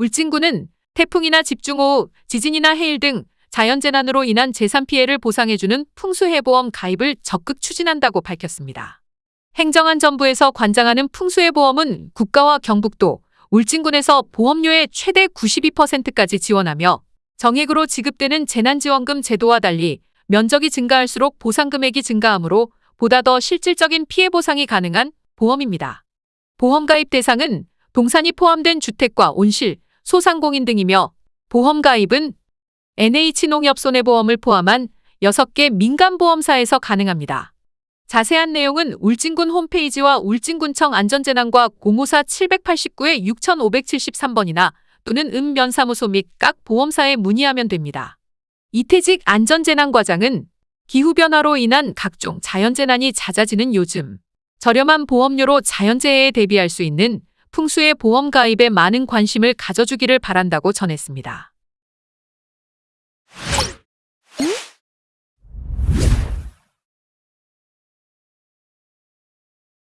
울진군은 태풍이나 집중호우, 지진이나 해일 등 자연재난으로 인한 재산 피해를 보상해주는 풍수해보험 가입을 적극 추진한다고 밝혔습니다. 행정안전부에서 관장하는 풍수해보험은 국가와 경북도, 울진군에서 보험료의 최대 92%까지 지원하며 정액으로 지급되는 재난지원금 제도와 달리 면적이 증가할수록 보상금액이 증가하므로 보다 더 실질적인 피해 보상이 가능한 보험입니다. 보험 가입 대상은 동산이 포함된 주택과 온실, 소상공인 등이며 보험 가입은 NH농협손해보험을 포함한 6개 민간보험사에서 가능합니다. 자세한 내용은 울진군 홈페이지와 울진군청 안전재난과 054-789의 6573번이나 또는 읍면사무소 및 각 보험사에 문의하면 됩니다. 이태직 안전재난과장은 기후변화로 인한 각종 자연재난이 잦아지는 요즘 저렴한 보험료로 자연재해에 대비할 수 있는 풍수의 보험 가입에 많은 관심을 가져주기를 바란다고 전했습니다.